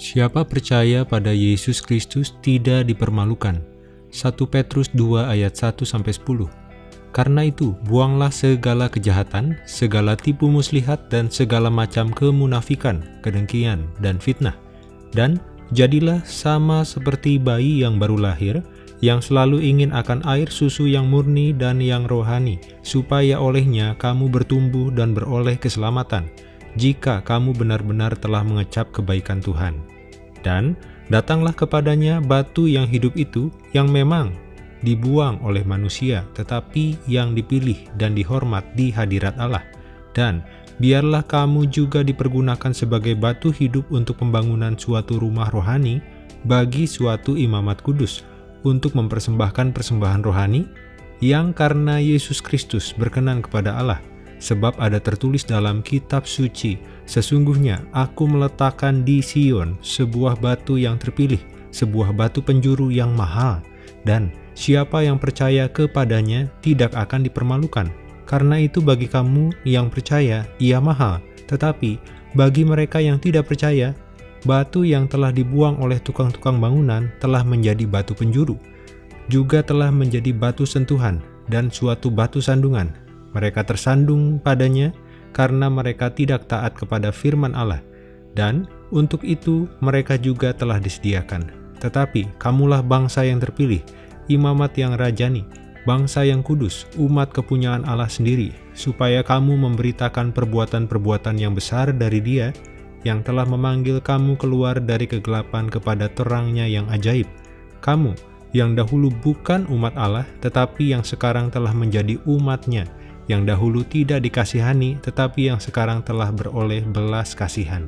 Siapa percaya pada Yesus Kristus tidak dipermalukan. 1 Petrus 2 ayat 1-10 Karena itu, buanglah segala kejahatan, segala tipu muslihat, dan segala macam kemunafikan, kedengkian, dan fitnah. Dan jadilah sama seperti bayi yang baru lahir, yang selalu ingin akan air susu yang murni dan yang rohani, supaya olehnya kamu bertumbuh dan beroleh keselamatan jika kamu benar-benar telah mengecap kebaikan Tuhan. Dan datanglah kepadanya batu yang hidup itu yang memang dibuang oleh manusia, tetapi yang dipilih dan dihormat di hadirat Allah. Dan biarlah kamu juga dipergunakan sebagai batu hidup untuk pembangunan suatu rumah rohani bagi suatu imamat kudus, untuk mempersembahkan persembahan rohani yang karena Yesus Kristus berkenan kepada Allah, Sebab ada tertulis dalam kitab suci, Sesungguhnya aku meletakkan di Sion sebuah batu yang terpilih, sebuah batu penjuru yang mahal, dan siapa yang percaya kepadanya tidak akan dipermalukan. Karena itu bagi kamu yang percaya, ia mahal, tetapi bagi mereka yang tidak percaya, batu yang telah dibuang oleh tukang-tukang bangunan telah menjadi batu penjuru, juga telah menjadi batu sentuhan dan suatu batu sandungan mereka tersandung padanya karena mereka tidak taat kepada firman Allah, dan untuk itu mereka juga telah disediakan. Tetapi kamulah bangsa yang terpilih, imamat yang rajani, bangsa yang kudus, umat kepunyaan Allah sendiri, supaya kamu memberitakan perbuatan-perbuatan yang besar dari dia, yang telah memanggil kamu keluar dari kegelapan kepada terangnya yang ajaib. Kamu, yang dahulu bukan umat Allah, tetapi yang sekarang telah menjadi umatnya, yang dahulu tidak dikasihani, tetapi yang sekarang telah beroleh belas kasihan.